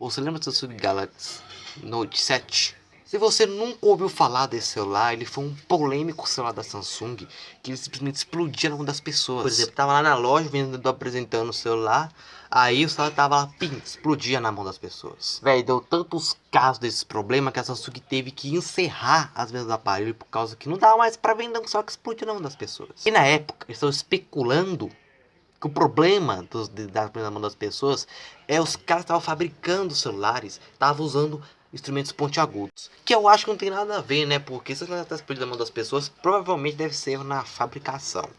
Você lembra do Samsung Galaxy Note 7? Se você nunca ouviu falar desse celular, ele foi um polêmico celular da Samsung que ele simplesmente explodia na mão das pessoas. Por exemplo, tava lá na loja, o vendedor apresentando o celular, aí o celular tava lá, pim, explodia na mão das pessoas. Véi, deu tantos casos desses problemas que a Samsung teve que encerrar as vendas do aparelho por causa que não dava mais para vender um celular que explodia na mão das pessoas. E na época, eles estavam especulando que o problema dos, das na mão das pessoas é os caras estavam fabricando celulares, estavam usando instrumentos pontiagudos. Que eu acho que não tem nada a ver, né? Porque se está explodindo na mão das pessoas, provavelmente deve ser na fabricação.